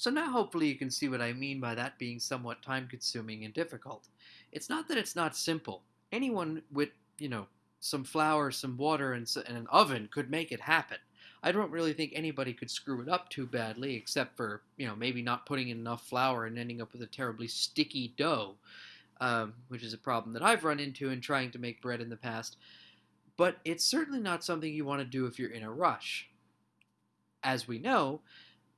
So now hopefully you can see what I mean by that being somewhat time consuming and difficult. It's not that it's not simple. Anyone with, you know, some flour, some water, and, and an oven could make it happen. I don't really think anybody could screw it up too badly, except for, you know, maybe not putting in enough flour and ending up with a terribly sticky dough, um, which is a problem that I've run into in trying to make bread in the past. But it's certainly not something you want to do if you're in a rush. As we know,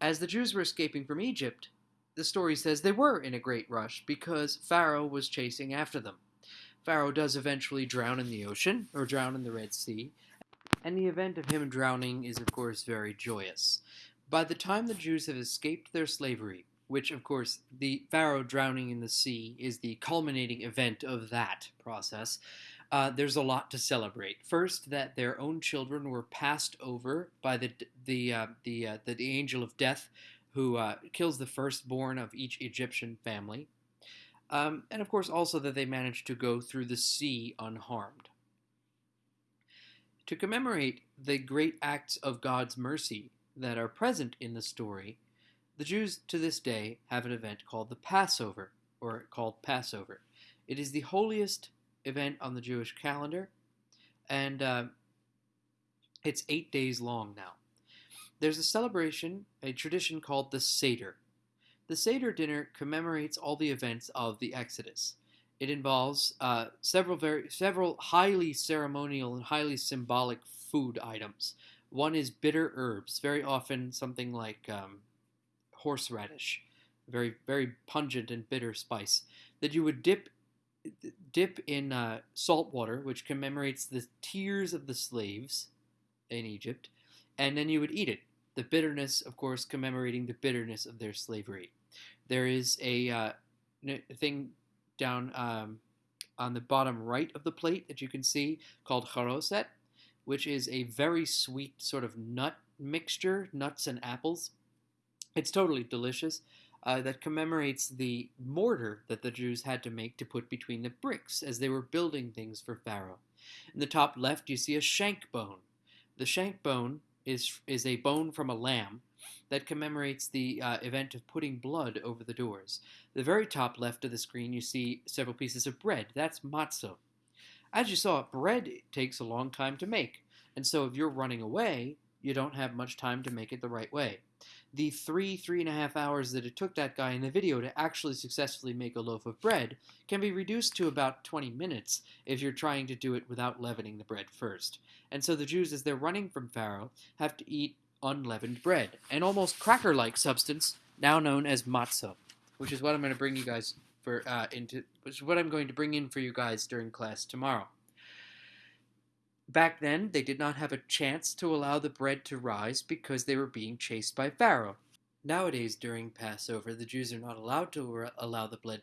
as the Jews were escaping from Egypt, the story says they were in a great rush because Pharaoh was chasing after them. Pharaoh does eventually drown in the ocean, or drown in the Red Sea, and the event of him drowning is, of course, very joyous. By the time the Jews have escaped their slavery, which, of course, the Pharaoh drowning in the sea is the culminating event of that process, uh, there's a lot to celebrate. First, that their own children were passed over by the the uh, the, uh, the, the angel of death, who uh, kills the firstborn of each Egyptian family, um, and of course also that they managed to go through the sea unharmed. To commemorate the great acts of God's mercy that are present in the story, the Jews to this day have an event called the Passover, or called Passover. It is the holiest event on the Jewish calendar, and uh, it's eight days long now. There's a celebration, a tradition called the Seder. The Seder dinner commemorates all the events of the Exodus. It involves uh, several very several highly ceremonial and highly symbolic food items. One is bitter herbs, very often something like um, horseradish, very very pungent and bitter spice that you would dip dip in uh, salt water, which commemorates the tears of the slaves in Egypt, and then you would eat it. The bitterness, of course, commemorating the bitterness of their slavery. There is a uh, thing down um, on the bottom right of the plate that you can see called charoset, which is a very sweet sort of nut mixture, nuts and apples. It's totally delicious uh, that commemorates the mortar that the Jews had to make to put between the bricks as they were building things for Pharaoh. In the top left, you see a shank bone. The shank bone is, is a bone from a lamb that commemorates the uh, event of putting blood over the doors. The very top left of the screen, you see several pieces of bread. That's matzah. As you saw, bread takes a long time to make, and so if you're running away, you don't have much time to make it the right way the three, three and a half hours that it took that guy in the video to actually successfully make a loaf of bread can be reduced to about 20 minutes if you're trying to do it without leavening the bread first. And so the Jews, as they're running from Pharaoh, have to eat unleavened bread, an almost cracker-like substance now known as matzah, which is what I'm going to bring you guys for uh, into, which is what I'm going to bring in for you guys during class tomorrow. Back then, they did not have a chance to allow the bread to rise because they were being chased by Pharaoh. Nowadays, during Passover, the Jews are not allowed to allow the bread,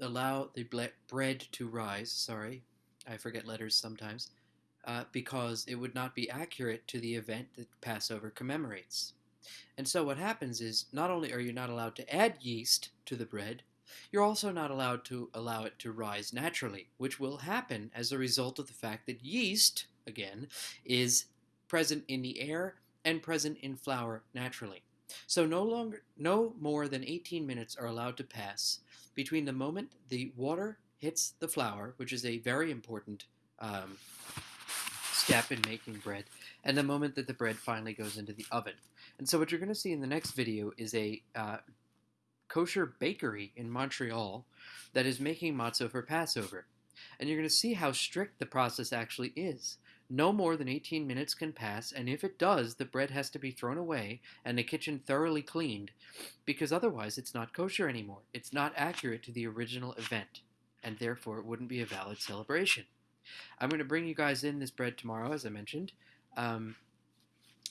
allow the bread to rise. Sorry, I forget letters sometimes, uh, because it would not be accurate to the event that Passover commemorates. And so, what happens is, not only are you not allowed to add yeast to the bread, you're also not allowed to allow it to rise naturally, which will happen as a result of the fact that yeast again, is present in the air and present in flour naturally. So no longer, no more than 18 minutes are allowed to pass between the moment the water hits the flour, which is a very important um, step in making bread, and the moment that the bread finally goes into the oven. And so what you're going to see in the next video is a uh, kosher bakery in Montreal that is making matzo for Passover. And you're going to see how strict the process actually is. No more than 18 minutes can pass, and if it does, the bread has to be thrown away and the kitchen thoroughly cleaned, because otherwise it's not kosher anymore. It's not accurate to the original event, and therefore it wouldn't be a valid celebration. I'm going to bring you guys in this bread tomorrow, as I mentioned. Um,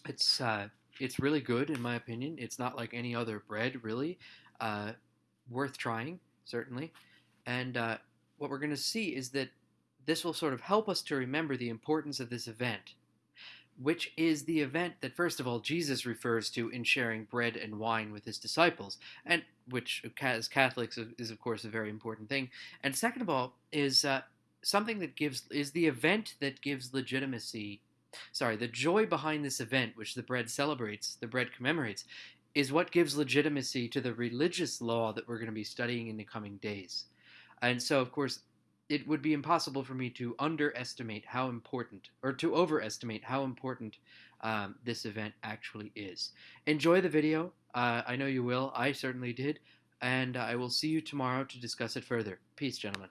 it's uh, it's really good in my opinion. It's not like any other bread, really. Uh, worth trying, certainly. And uh, what we're going to see is that this will sort of help us to remember the importance of this event, which is the event that, first of all, Jesus refers to in sharing bread and wine with his disciples, and which, as Catholics, is of course a very important thing. And second of all, is uh, something that gives is the event that gives legitimacy. Sorry, the joy behind this event, which the bread celebrates, the bread commemorates, is what gives legitimacy to the religious law that we're going to be studying in the coming days. And so, of course, it would be impossible for me to underestimate how important, or to overestimate how important um, this event actually is. Enjoy the video. Uh, I know you will. I certainly did. And I will see you tomorrow to discuss it further. Peace, gentlemen.